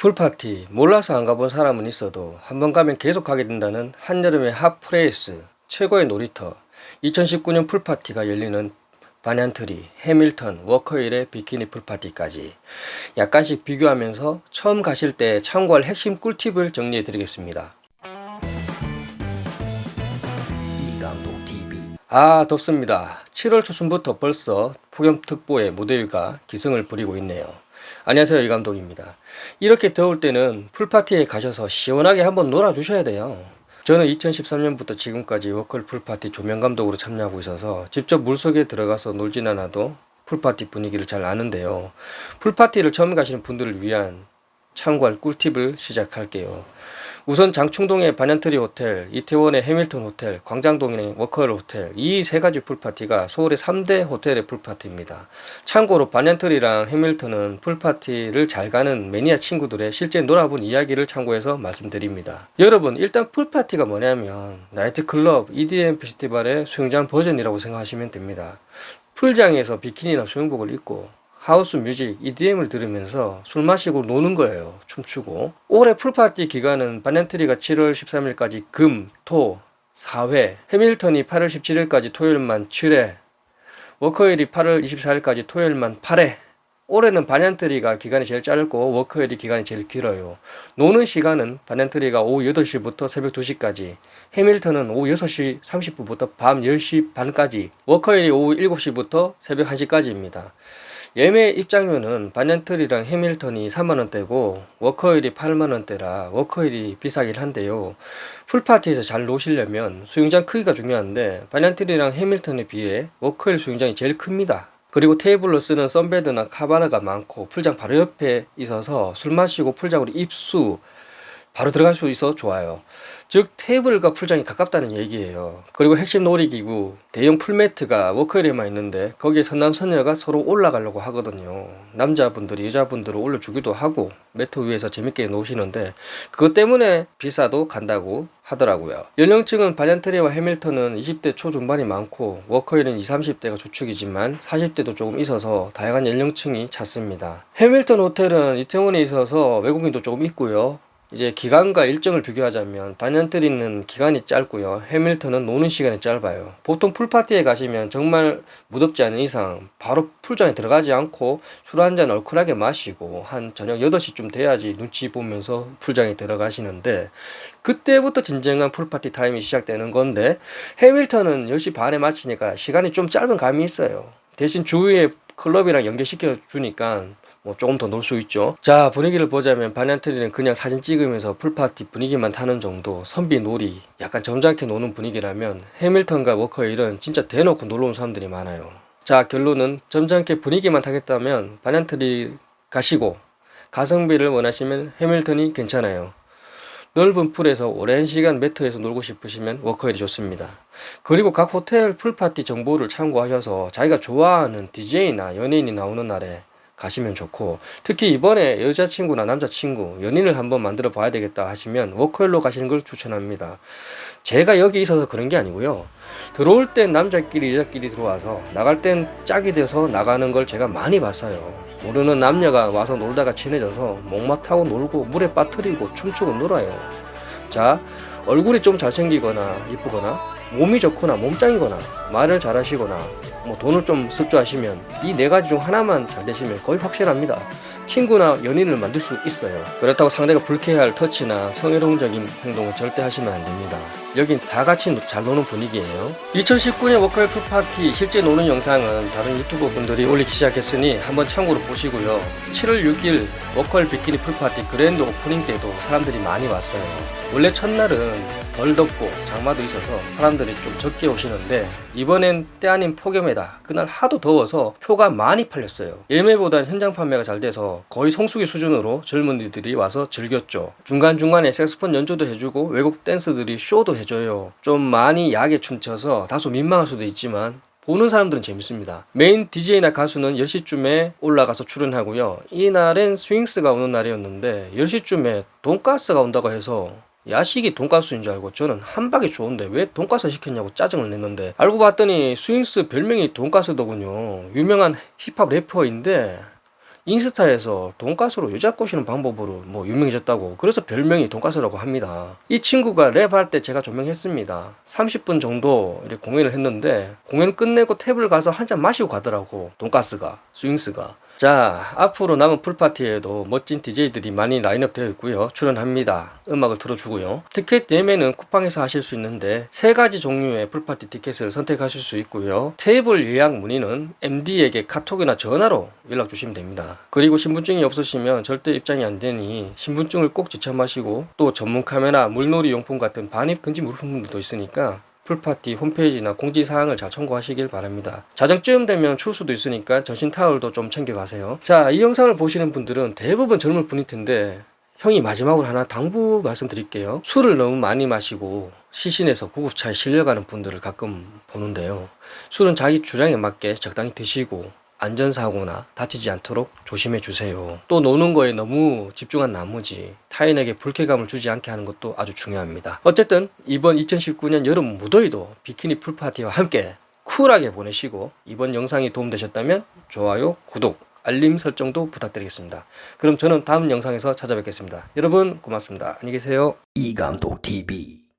pool party 몰라서 안 가본 사람은 있어도 한번 가면 계속 가게 된다는 한여름의 hot place 최고의 놀이터 2019년 pool party가 열리는 반얀트리, 해밀턴, 워커힐의 비키니 pool party까지 약간씩 비교하면서 처음 가실 때 참고할 핵심 꿀팁을 정리해 드리겠습니다. 아 덥습니다. 7월 초순부터 벌써 폭염특보의 무더위가 기승을 부리고 있네요. 안녕하세요 이 감독입니다. 이렇게 더울 때는 pool party에 가셔서 시원하게 한번 놀아 주셔야 돼요. 저는 2013년부터 지금까지 워커힐 pool party 조명 감독으로 참여하고 있어서 직접 물속에 들어가서 놀진 않아도 pool party 분위기를 잘 아는데요. pool party를 처음 가시는 분들을 위한 참고할 꿀팁을 시작할게요. 우선 장충동의 반얀트리 호텔, 이태원의 해밀턴 호텔, 광장동의 워커힐 호텔 이 세 가지 pool party가 서울의 3대 호텔의 pool party입니다. 참고로 반얀트리랑 해밀턴은 pool party를 잘 가는 매니아 친구들의 실제 놀아본 이야기를 참고해서 말씀드립니다. 여러분 일단 pool party가 뭐냐면 나이트클럽, EDM 페스티벌의 수영장 버전이라고 생각하시면 됩니다. 풀장에서 비키니나 수영복을 입고 house music, EDM을 들으면서 술 마시고 노는 거예요. 춤추고. 올해 pool party 기간은 반얀트리가 7월 13일까지 금, 토, 4회, 해밀턴이 8월 17일까지 토요일만 7회, 워커힐이 8월 24일까지 토요일만 8회, 올해는 반얀트리가 기간이 제일 짧고 워커힐이 기간이 제일 길어요. 노는 시간은 반얀트리가 오후 8시부터 새벽 2시까지, 해밀턴은 오후 6시 30분부터 밤 10시 반까지, 워커힐이 오후 7시부터 새벽 1시까지입니다. 예매 입장료는 반얀트리랑 해밀턴이 3만원대고 워커힐이 8만원대라 워커힐이 비싸긴 한데요. pool party에서 잘 노시려면 수영장 크기가 중요한데 반얀트리랑 해밀턴에 비해 워커힐 수영장이 제일 큽니다. 그리고 테이블로 쓰는 sunbed나 cabana가 많고 풀장 바로 옆에 있어서 술 마시고 풀장으로 입수 바로 들어갈 수 있어 좋아요. 즉 테이블과 풀장이 가깝다는 얘기예요. 그리고 핵심 놀이기구 대형 풀매트가 워커힐에만 있는데 거기에 선남선녀가 서로 올라가려고 하거든요. 남자분들이 여자분들을 올려주기도 하고 매트 위에서 재밌게 노시는데 그것 때문에 비싸도 간다고 하더라고요. 연령층은 반얀트리와 해밀턴은 20대 초중반이 많고 워커힐은 20, 30대가 주축이지만 40대도 조금 있어서 다양한 연령층이 찾습니다. 해밀턴 호텔은 이태원에 있어서 외국인도 조금 있고요. 이제 기간과 일정을 비교하자면 반얀트리는 기간이 짧고요. 해밀턴은 노는 시간이 짧아요. 보통 풀파티에 가시면 정말 무덥지 않은 이상 바로 풀장에 들어가지 않고 술 한잔 얼큰하게 마시고 한 저녁 8시쯤 돼야지 눈치 보면서 풀장에 들어가시는데 그때부터 진정한 풀파티 타임이 시작되는 건데 해밀턴은 10시 반에 마치니까 시간이 좀 짧은 감이 있어요. 대신 주위에 클럽이랑 연계시켜 주니까 뭐 조금 더 놀 수 있죠. 자 분위기를 보자면 반얀트리는 그냥 사진 찍으면서 풀파티 분위기만 타는 정도 선비 놀이 약간 점잖게 노는 분위기라면 해밀턴과 워커힐은 진짜 대놓고 놀러 온 사람들이 많아요. 자 결론은 점잖게 분위기만 타겠다면 반얀트리 가시고 가성비를 원하시면 해밀턴이 괜찮아요. 넓은 풀에서 오랜 시간 매트에서 놀고 싶으시면 워커힐이 좋습니다. 그리고 각 호텔 풀파티 정보를 참고하셔서 자기가 좋아하는 DJ나 연예인이 나오는 날에 가시면 좋고 특히 이번에 여자친구나 남자친구 연인을 한번 만들어 봐야 되겠다 하시면 워커힐로 가시는 걸 추천합니다. 제가 여기 있어서 그런 게 아니고요. 들어올 땐 남자끼리 여자끼리 들어와서 나갈 땐 짝이 돼서 나가는 걸 제가 많이 봤어요. 모르는 남녀가 와서 놀다가 친해져서 목마 타고 놀고 물에 빠뜨리고 춤추고 놀아요. 자 얼굴이 좀 잘생기거나 이쁘거나 몸이 좋거나 몸짱이거나 말을 잘하시거나 뭐 돈을 좀 습주하시면 이 네 가지 중 하나만 잘 되시면 거의 확실합니다. 친구나 연인을 만들 수 있어요. 그렇다고 상대가 불쾌할 터치나 성희롱적인 행동을 절대 하시면 안 됩니다. 여긴 다 같이 잘 노는 분위기예요. 2019년 워커힐 풀파티 실제 노는 영상은 다른 유튜버 분들이 올리기 시작했으니 한번 참고로 보시고요. 7월 6일 워커힐 비키니 풀파티 그랜드 오프닝 때도 사람들이 많이 왔어요. 원래 첫날은 덜 덥고 장마도 있어서 사람들이 좀 적게 오시는데 이번엔 때 아닌 폭염에다 그날 하도 더워서 표가 많이 팔렸어요 예매보단 현장 판매가 잘 돼서 거의 성수기 수준으로 젊은이들이 와서 즐겼죠 중간중간에 색소폰 연주도 해주고 외국 댄서들이 쇼도 해줘요 좀 많이 야하게 춤춰서 다소 민망할 수도 있지만 보는 사람들은 재밌습니다. 메인 DJ나 가수는 10시쯤에 올라가서 출연하고요. 이날엔 스윙스가 오는 날이었는데 10시쯤에 돈가스가 온다고 해서 야식이 돈가스인 줄 알고 저는 함박이 좋은데 왜 돈가스 시켰냐고 짜증을 냈는데 알고 봤더니 스윙스 별명이 돈가스더군요 유명한 힙합 래퍼인데 인스타에서 돈가스로 여자 꼬시는 방법으로 뭐 유명해졌다고 그래서 별명이 돈가스라고 합니다. 이 친구가 랩할 때 제가 조명했습니다. 30분 정도 공연을 했는데 공연 끝내고 테이블 가서 한 잔 마시고 가더라고 돈가스가 스윙스가 자 앞으로 남은 풀파티에도 멋진 DJ들이 많이 라인업 되어 있고요. 출연합니다. 음악을 틀어주고요. 티켓 예매는 쿠팡에서 하실 수 있는데 세 가지 종류의 풀파티 티켓을 선택하실 수 있고요. 테이블 예약 문의는 MD에게 카톡이나 전화로 연락 주시면 됩니다. 그리고 신분증이 없으시면 절대 입장이 안 되니 신분증을 꼭 지참하시고 또 전문 카메라 물놀이 용품 같은 반입 금지 물품들도 있으니까 풀파티 홈페이지나 공지사항을 잘 참고하시길 바랍니다. 자정쯤 되면 추울 수도 있으니까 전신 타월도 좀 챙겨가세요. 자, 이 영상을 보시는 분들은 대부분 젊을 분일 텐데 형이 마지막으로 하나 당부 말씀드릴게요. 술을 너무 많이 마시고 시신에서 구급차에 실려가는 분들을 가끔 보는데요. 술은 자기 주량에 맞게 적당히 드시고 안전사고나 다치지 않도록 조심해 주세요. 또 노는 거에 너무 집중한 나머지 타인에게 불쾌감을 주지 않게 하는 것도 아주 중요합니다. 어쨌든 이번 2019년 여름 무더위도 비키니 풀파티와 함께 쿨하게 보내시고 이번 영상이 도움되셨다면 좋아요, 구독, 알림 설정도 부탁드리겠습니다. 그럼 저는 다음 영상에서 찾아뵙겠습니다. 여러분 고맙습니다. 안녕히 계세요. 이감독 TV